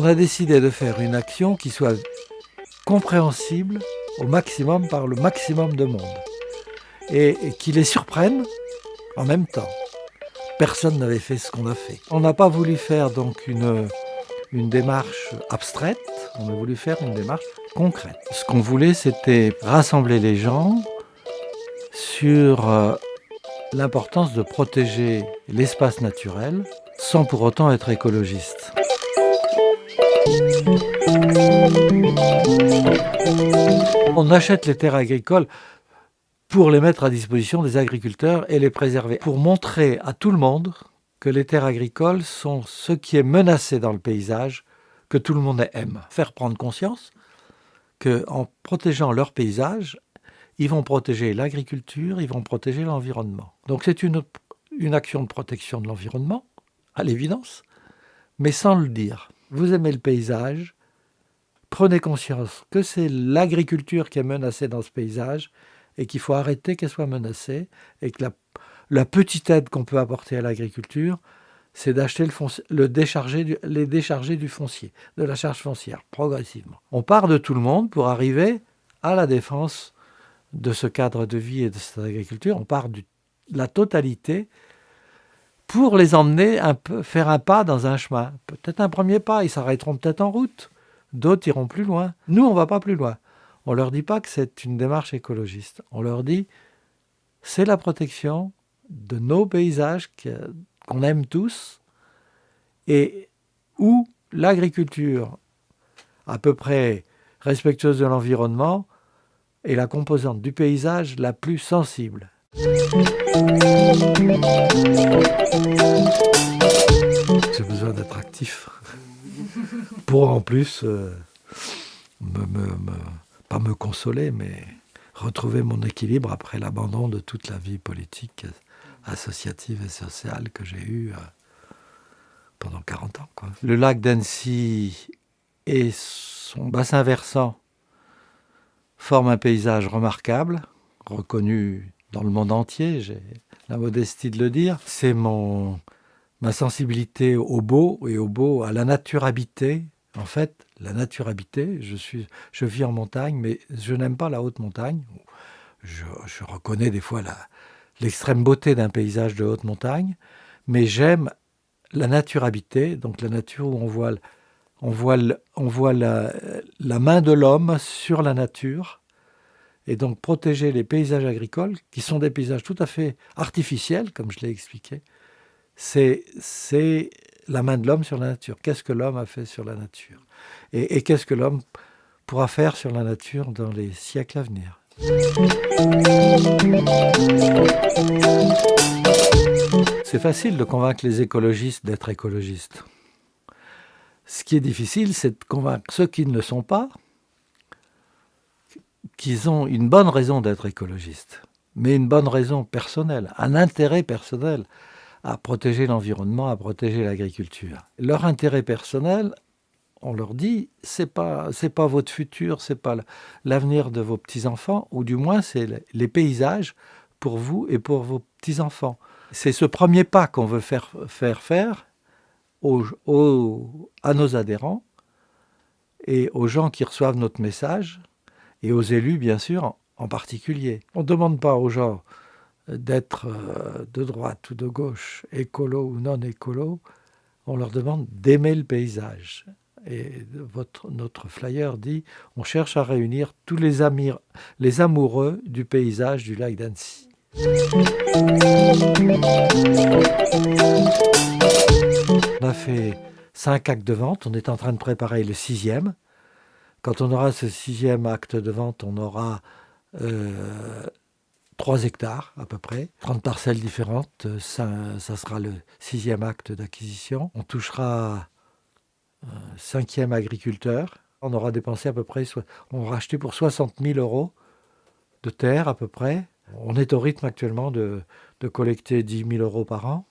On a décidé de faire une action qui soit compréhensible au maximum par le maximum de monde et, qui les surprenne en même temps. Personne n'avait fait ce qu'on a fait. On n'a pas voulu faire donc une, démarche abstraite, on a voulu faire une démarche concrète. Ce qu'on voulait, c'était rassembler les gens sur euh, l'importance de protéger l'espace naturel sans pour autant être écologiste. On achète les terres agricoles pour les mettre à disposition des agriculteurs et les préserver, pour montrer à tout le monde que les terres agricoles sont ce qui est menacé dans le paysage, que tout le monde aime. Faire prendre conscience qu'en protégeant leur paysage, ils vont protéger l'agriculture, ils vont protéger l'environnement. Donc c'est une, une action de protection de l'environnement, à l'évidence, mais sans le dire. Vous aimez le paysage, prenez conscience que c'est l'agriculture qui est menacée dans ce paysage et qu'il faut arrêter qu'elle soit menacée et que la, petite aide qu'on peut apporter à l'agriculture, c'est d'acheter le, décharger les décharger du foncier, de la charge foncière, progressivement. On part de tout le monde pour arriver à la défense de ce cadre de vie et de cette agriculture. On part de la totalité pour les emmener faire un pas dans un chemin. Peut-être un premier pas, ils s'arrêteront peut-être en route. D'autres iront plus loin. Nous, on ne va pas plus loin. On ne leur dit pas que c'est une démarche écologiste. On leur dit c'est la protection de nos paysages qu'on aime tous et où l'agriculture à peu près respectueuse de l'environnement est la composante du paysage la plus sensible. J'ai besoin d'être actif pour en plus euh, pas me consoler, mais retrouver mon équilibre après l'abandon de toute la vie politique, associative et sociale que j'ai eue euh, pendant 40 ans. Le lac d'Annecy et son bassin versant forment un paysage remarquable, reconnu dans le monde entier, j'ai la modestie de le dire. C'est mon ma sensibilité au beau et au beau, à la nature habitée. En fait, la nature habitée, je, suis, je vis en montagne, mais je n'aime pas la haute montagne. Je, reconnais des fois l'extrême beauté d'un paysage de haute montagne, mais j'aime la nature habitée, donc la nature où on voit, on voit, on voit la main de l'homme sur la nature, et donc protéger les paysages agricoles, qui sont des paysages tout à fait artificiels, comme je l'ai expliqué, c'est la main de l'homme sur la nature. Qu'est-ce que l'homme a fait sur la nature? Et, qu'est-ce que l'homme pourra faire sur la nature dans les siècles à venir? C'est facile de convaincre les écologistes d'être écologistes. Ce qui est difficile, c'est de convaincre ceux qui ne le sont pas qu'ils ont une bonne raison d'être écologistes, mais une bonne raison personnelle, un intérêt personnel à protéger l'environnement, à protéger l'agriculture. Leur intérêt personnel, on leur dit, c'est pas pas votre futur, c'est pas l'avenir de vos petits enfants, ou du moins c'est les paysages pour vous et pour vos petits enfants. C'est ce premier pas qu'on veut faire faire faire à nos adhérents et aux gens qui reçoivent notre message et aux élus bien sûr en particulier. On ne demande pas aux gens d'être euh, de droite ou de gauche, écolo ou non écolo, on leur demande d'aimer le paysage. Et notre flyer dit on cherche à réunir tous les, amis, les amoureux du paysage du lac d'Annecy. On a fait cinq actes de vente, on est en train de préparer le sixième. Quand on aura ce sixième acte de vente, on aura euh, 3 hectares à peu près, 30 parcelles différentes, ça, ça sera le sixième acte d'acquisition. On touchera un cinquième agriculteur. On aura dépensé à peu près, on aura acheté pour 60 000 euros de terre à peu près. On est au rythme actuellement de, de collecter 10 000 euros par an.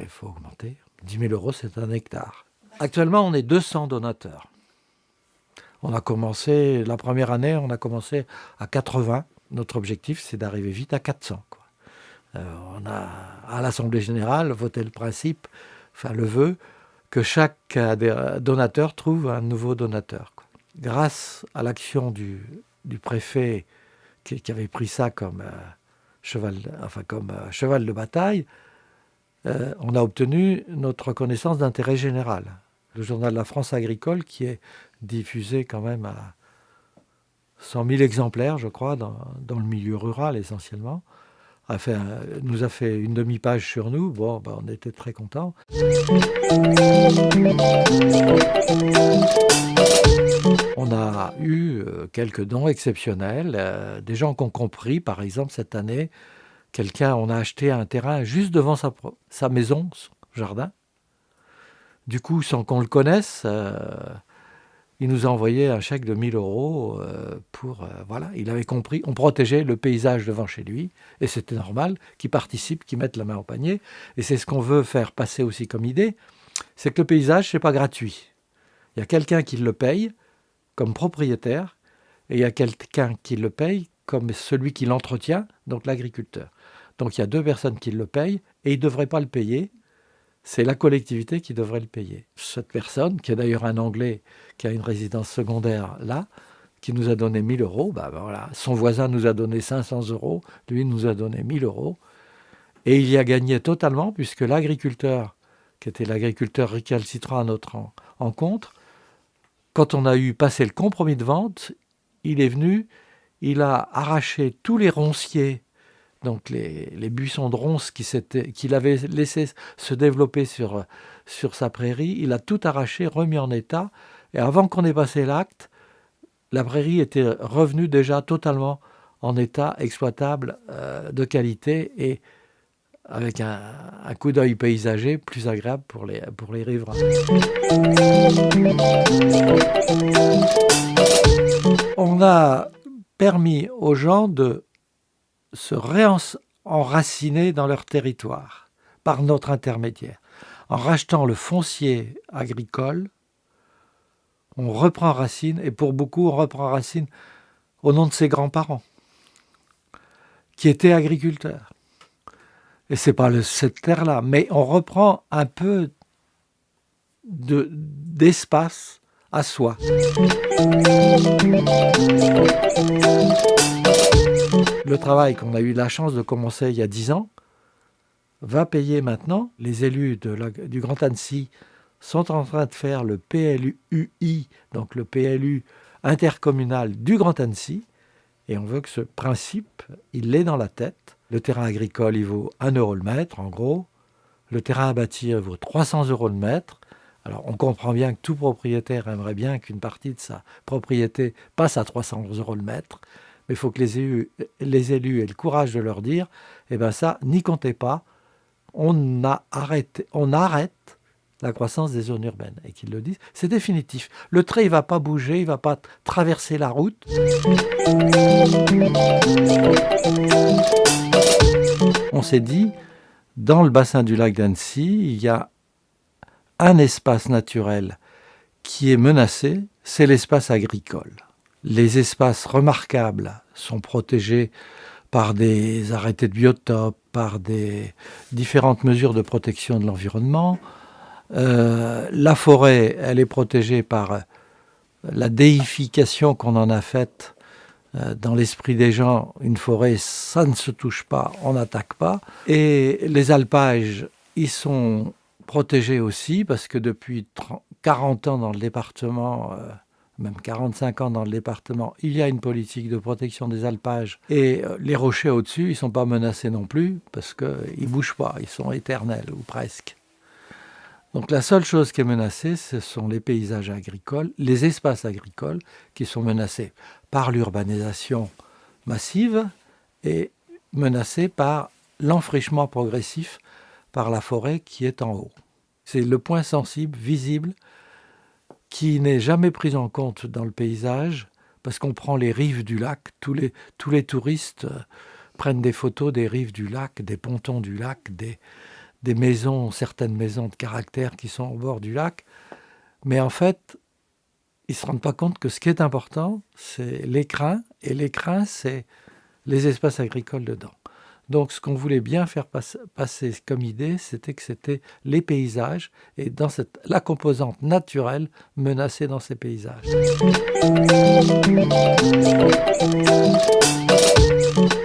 Il faut augmenter. 10 000 euros, c'est un hectare. Actuellement, on est 200 donateurs. On a commencé, la première année, on a commencé à 80 notre objectif, c'est d'arriver vite à 400. Euh, on a, à l'Assemblée générale, voté le principe, enfin le vœu, que chaque donateur trouve un nouveau donateur. Grâce à l'action du, préfet qui, avait pris ça comme, cheval, enfin, comme cheval de bataille, on a obtenu notre reconnaissance d'intérêt général. Le journal La France agricole, qui est diffusé quand même à 100 000 exemplaires, je crois, dans, le milieu rural essentiellement. A fait nous a fait une demi-page sur nous. Bon, ben, on était très contents. On a eu euh, quelques dons exceptionnels. Euh, des gens qui ont compris, par exemple, cette année, quelqu'un, on a acheté un terrain juste devant sa, sa maison, son jardin. Du coup, sans qu'on le connaisse, euh, il nous a envoyé un chèque de 1000 euros euh, pour... Euh, voilà, il avait compris, on protégeait le paysage devant chez lui, et c'était normal qu'il participe, qu'il mette la main au panier. Et c'est ce qu'on veut faire passer aussi comme idée, c'est que le paysage, c'est pas gratuit. Il y a quelqu'un qui le paye comme propriétaire, et il y a quelqu'un qui le paye comme celui qui l'entretient, donc l'agriculteur. Donc il y a deux personnes qui le payent, et il ne devrait pas le payer, c'est la collectivité qui devrait le payer. Cette personne, qui est d'ailleurs un Anglais qui a une résidence secondaire là, qui nous a donné 1000 euros, bah, bah voilà. son voisin nous a donné 500 euros, lui nous a donné 1000 euros. Et il y a gagné totalement, puisque l'agriculteur, qui était l'agriculteur récalcitrant à notre encontre, quand on a eu passé le compromis de vente, il est venu, il a arraché tous les ronciers donc les, buissons de ronces qu'il avait laissé se développer sur, sur sa prairie, il a tout arraché, remis en état, et avant qu'on ait passé l'acte, la prairie était revenue déjà totalement en état exploitable euh, de qualité et avec un, coup d'œil paysager plus agréable pour les, pour les riverains. On a permis aux gens de se réenraciner dans leur territoire par notre intermédiaire. En rachetant le foncier agricole, on reprend racine, et pour beaucoup, on reprend racine au nom de ses grands-parents, qui étaient agriculteurs. Et c'est pas cette terre-là, mais on reprend un peu d'espace à soi. Le travail qu'on a eu la chance de commencer il y a dix ans va payer maintenant. Les élus du Grand Annecy sont en train de faire le PLUI, donc le PLU intercommunal du Grand Annecy, et on veut que ce principe, il l'ait dans la tête. Le terrain agricole, il vaut 1 euro le mètre, en gros. Le terrain à bâtir vaut 300 euros le mètre. Alors, on comprend bien que tout propriétaire aimerait bien qu'une partie de sa propriété passe à 300 euros le mètre mais il faut que les élus, aient le courage de leur dire, eh bien ça, n'y comptez pas, on, on arrête la croissance des zones urbaines. Et qu'ils le disent, c'est définitif. Le trait, il ne va pas bouger, il ne va pas traverser la route. On s'est dit, dans le bassin du lac d'Annecy, il y a un espace naturel qui est menacé, c'est l'espace agricole. Les espaces remarquables sont protégés par des arrêtés de biotope, par des différentes mesures de protection de l'environnement. Euh, la forêt, elle est protégée par la déification qu'on en a faite euh, dans l'esprit des gens. Une forêt, ça ne se touche pas, on n'attaque pas. Et les alpages, ils sont protégés aussi parce que depuis 40 ans dans le département, euh, même 45 ans dans le département, il y a une politique de protection des alpages. Et euh, les rochers au-dessus, ils ne sont pas menacés non plus, parce qu'ils ne bougent pas, ils sont éternels, ou presque. Donc la seule chose qui est menacée, ce sont les paysages agricoles, les espaces agricoles, qui sont menacés par l'urbanisation massive et menacés par l'enfrichement progressif par la forêt qui est en haut. C'est le point sensible, visible, qui n'est jamais prise en compte dans le paysage, parce qu'on prend les rives du lac, tous les, tous les touristes euh, prennent des photos des rives du lac, des pontons du lac, des, des maisons, certaines maisons de caractère qui sont au bord du lac, mais en fait, ils ne se rendent pas compte que ce qui est important, c'est l'écrin, et l'écrin, c'est les espaces agricoles dedans. Donc ce qu'on voulait bien faire passer comme idée, c'était que c'était les paysages et dans cette, la composante naturelle menacée dans ces paysages.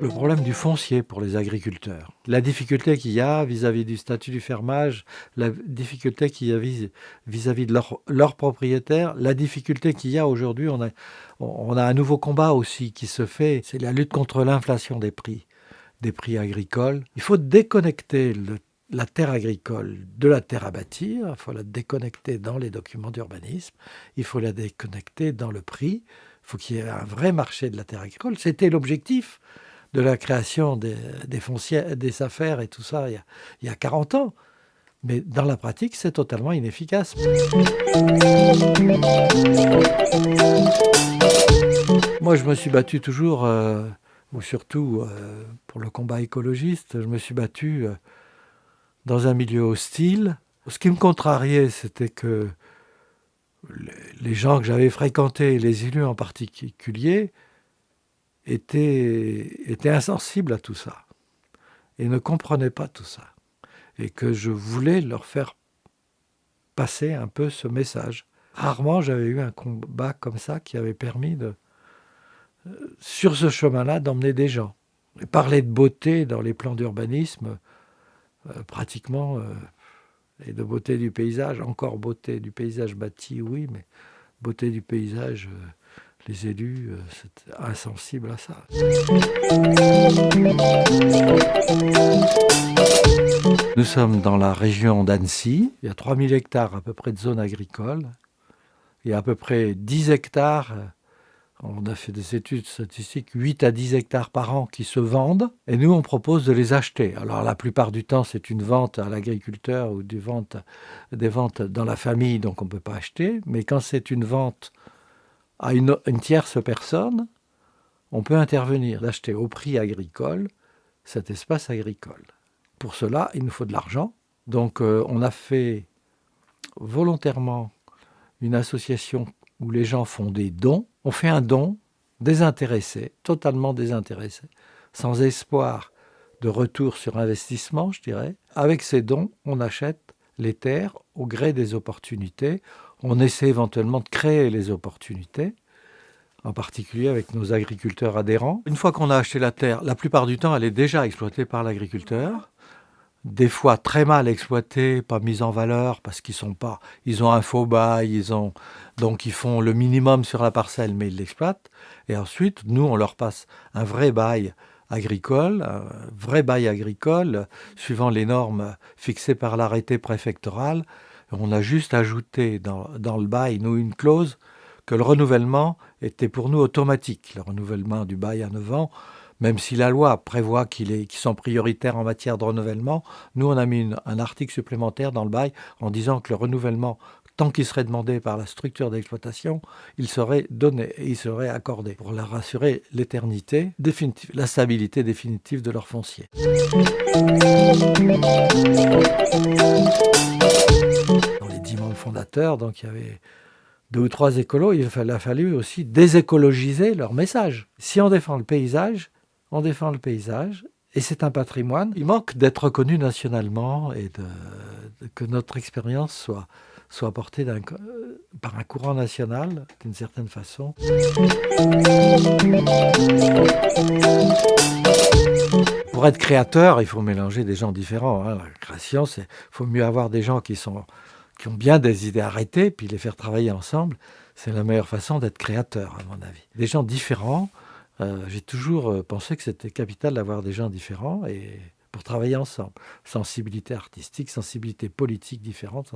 Le problème du foncier pour les agriculteurs. La difficulté qu'il y a vis-à-vis du statut du fermage, la difficulté qu'il y a vis-à-vis de leurs leur propriétaires, la difficulté qu'il y a aujourd'hui, a, on a un nouveau combat aussi qui se fait, c'est la lutte contre l'inflation des prix, des prix agricoles. Il faut déconnecter la terre agricole de la terre à bâtir, il faut la déconnecter dans les documents d'urbanisme, il faut la déconnecter dans le prix, il faut qu'il y ait un vrai marché de la terre agricole. C'était l'objectif de la création des, des, foncières, des affaires et tout ça il y, a, 40 ans. Mais dans la pratique, c'est totalement inefficace. Moi, je me suis battu toujours, euh, ou surtout euh, pour le combat écologiste, je me suis battu euh, dans un milieu hostile. Ce qui me contrariait, c'était que les gens que j'avais fréquentés, les élus en particulier, étaient, insensibles à tout ça et ne comprenaient pas tout ça. Et que je voulais leur faire passer un peu ce message. Rarement j'avais eu un combat comme ça qui avait permis de, sur ce chemin-là, d'emmener des gens. Et parler de beauté dans les plans d'urbanisme, euh, pratiquement, euh, et de beauté du paysage, encore beauté du paysage bâti, oui, mais beauté du paysage les élus euh, c'est insensibles à ça. Nous sommes dans la région d'Annecy. Il y a 3000 hectares à peu près de zones agricoles. Il y a à peu près 10 hectares, on a fait des études statistiques, 8 à 10 hectares par an qui se vendent. Et nous, on propose de les acheter. Alors la plupart du temps, c'est une vente à l'agriculteur ou des ventes, des ventes dans la famille, donc on ne peut pas acheter. Mais quand c'est une vente à une, tierce personne, on peut intervenir, d'acheter au prix agricole cet espace agricole. Pour cela, il nous faut de l'argent. Donc euh, on a fait volontairement une association où les gens font des dons. On fait un don désintéressé, totalement désintéressé, sans espoir de retour sur investissement, je dirais. Avec ces dons, on achète les terres au gré des opportunités on essaie éventuellement de créer les opportunités, en particulier avec nos agriculteurs adhérents. Une fois qu'on a acheté la terre, la plupart du temps, elle est déjà exploitée par l'agriculteur. Des fois très mal exploitée, pas mise en valeur parce qu'ils sont pas, ils ont un faux bail, ils ont donc ils font le minimum sur la parcelle, mais ils l'exploitent. Et ensuite, nous, on leur passe un vrai bail agricole, un vrai bail agricole, suivant les normes fixées par l'arrêté préfectoral, on a juste ajouté dans, le bail, nous, une clause que le renouvellement était pour nous automatique. Le renouvellement du bail à 9 ans, même si la loi prévoit qu'ils sont prioritaires en matière de renouvellement, nous, on a mis un article supplémentaire dans le bail en disant que le renouvellement, tant qu'il serait demandé par la structure d'exploitation, il serait donné et il serait accordé pour leur assurer l'éternité la stabilité définitive de leur foncier fondateurs, donc il y avait deux ou trois écolos, il a fallu aussi désécologiser leur message. Si on défend le paysage, on défend le paysage, et c'est un patrimoine. Il manque d'être reconnu nationalement et que notre expérience soit, soit portée par un courant national, d'une certaine façon. Pour être créateur, il faut mélanger des gens différents. Hein. La création, il faut mieux avoir des gens qui sont qui ont bien des idées arrêtées, puis les faire travailler ensemble, c'est la meilleure façon d'être créateur, à mon avis. Des gens différents, euh, j'ai toujours euh, pensé que c'était capital d'avoir des gens différents et pour travailler ensemble. Sensibilité artistique, sensibilité politique différente.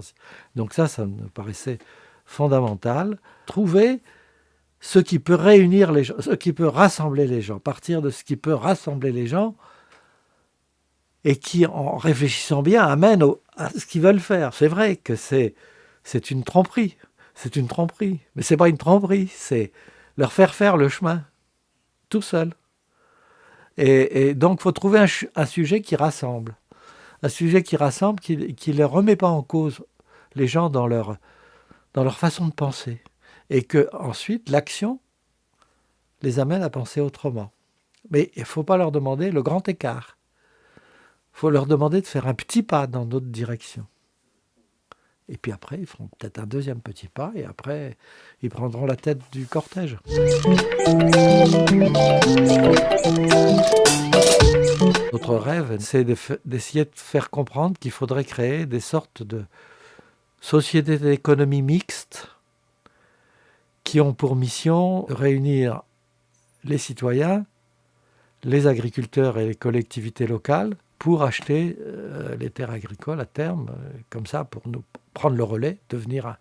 Donc ça, ça me paraissait fondamental. Trouver ce qui peut réunir les gens, ce qui peut rassembler les gens, partir de ce qui peut rassembler les gens, et qui, en réfléchissant bien, amène à ce qu'ils veulent faire. C'est vrai que c'est, une tromperie, c'est une tromperie, mais c'est pas une tromperie, c'est leur faire faire le chemin, tout seul. Et, donc, il faut trouver un, sujet qui rassemble, un sujet qui rassemble, qui ne les remet pas en cause les gens dans leur, dans leur façon de penser, et que ensuite l'action les amène à penser autrement. Mais il ne faut pas leur demander le grand écart faut leur demander de faire un petit pas dans notre direction. Et puis après, ils feront peut-être un deuxième petit pas et après, ils prendront la tête du cortège. Notre rêve, c'est d'essayer de faire comprendre qu'il faudrait créer des sortes de sociétés d'économie mixtes qui ont pour mission de réunir les citoyens, les agriculteurs et les collectivités locales pour acheter euh, les terres agricoles à terme, euh, comme ça, pour nous prendre le relais, devenir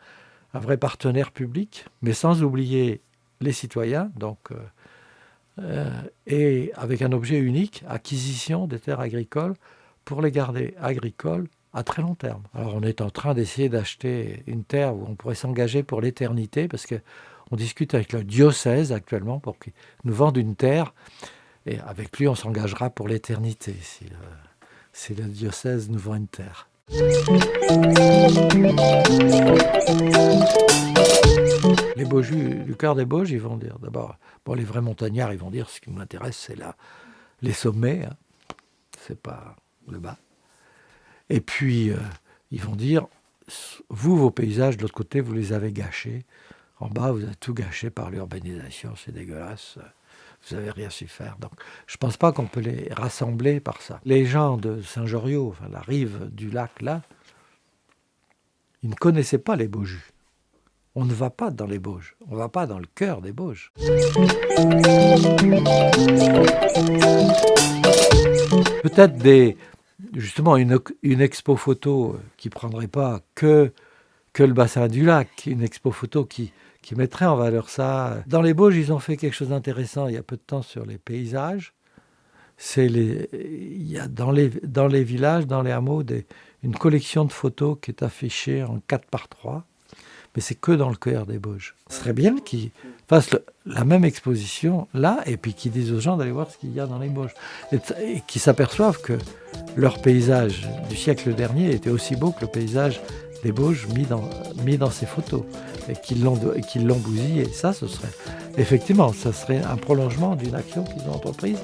un, vrai partenaire public, mais sans oublier les citoyens, donc, euh, et avec un objet unique, acquisition des terres agricoles pour les garder agricoles à très long terme. Alors on est en train d'essayer d'acheter une terre où on pourrait s'engager pour l'éternité, parce qu'on discute avec le diocèse actuellement pour qu'il nous vende une terre, et avec lui on s'engagera pour l'éternité diocèse nous vend une terre. Les Beaujus, du cœur des Bauges, ils vont dire d'abord, bon les vrais montagnards, ils vont dire ce qui m'intéresse c'est là les sommets, hein. c'est pas le bas. Et puis, euh, ils vont dire, vous, vos paysages, de l'autre côté, vous les avez gâchés. En bas, vous avez tout gâché par l'urbanisation, c'est dégueulasse. Vous n'avez rien su faire. Donc, je ne pense pas qu'on peut les rassembler par ça. Les gens de Saint-Joriot, enfin, la rive du lac, là, ils ne connaissaient pas les Bauges. On ne va pas dans les Bauges, on ne va pas dans le cœur des Bauges. Peut-être des, justement une, une, expo photo qui prendrait pas que, que le bassin du lac, une expo photo qui, qui mettrait en valeur ça. Dans les Bauges, ils ont fait quelque chose d'intéressant il y a peu de temps sur les paysages. C'est les, il y a dans les, dans les villages, dans les hameaux, une collection de photos qui est affichée en 4 par 3 mais c'est que dans le cœur des Bauges. Ce serait bien qu'ils fassent la même exposition là, et puis qu'ils disent aux gens d'aller voir ce qu'il y a dans les Bauges. Et qu'ils s'aperçoivent que leur paysage du siècle dernier était aussi beau que le paysage des Bauges mis dans, mis dans ces photos, et qu'ils l'ont bousillé. Ça, ce serait, effectivement, ça serait un prolongement d'une action qu'ils ont entreprise.